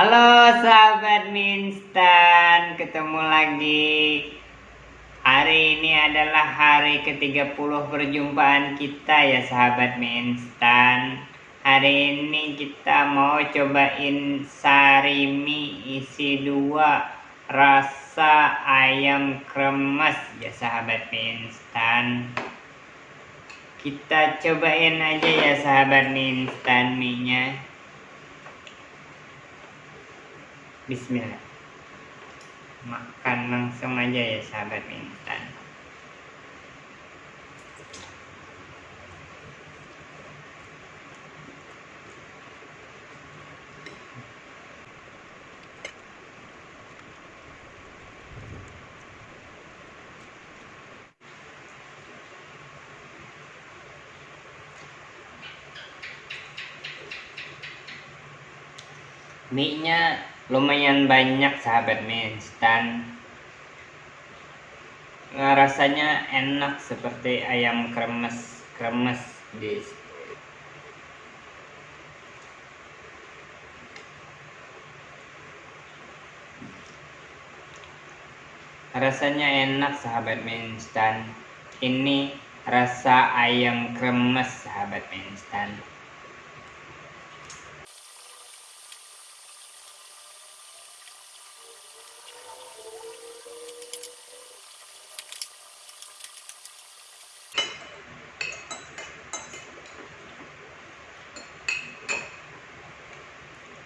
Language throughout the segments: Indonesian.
Halo sahabat Minstan, ketemu lagi. Hari ini adalah hari ke-30 perjumpaan kita ya sahabat Minstan. Hari ini kita mau cobain sarimi isi dua rasa ayam kremes ya sahabat Minstan. Kita cobain aja ya sahabat Minstan mie-nya. Bismillah. Makan langsung aja ya sahabat instan. Mie-nya lumayan banyak sahabat mie instan nah, rasanya enak seperti ayam kremes kremes di rasanya enak sahabat mie instan ini rasa ayam kremes sahabat mie instan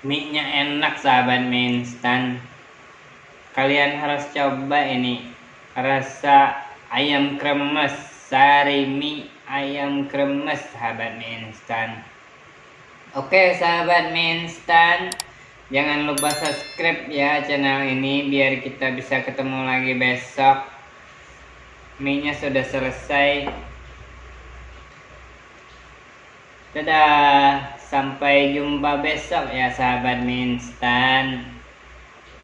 mie-nya enak sahabat mie instan kalian harus coba ini. Rasa ayam kremes sari mie ayam kremes sahabat mie instan oke sahabat mie instan jangan lupa subscribe ya channel ini biar kita bisa ketemu lagi besok mie nya sudah selesai dadah Sampai jumpa besok ya sahabat mie instan.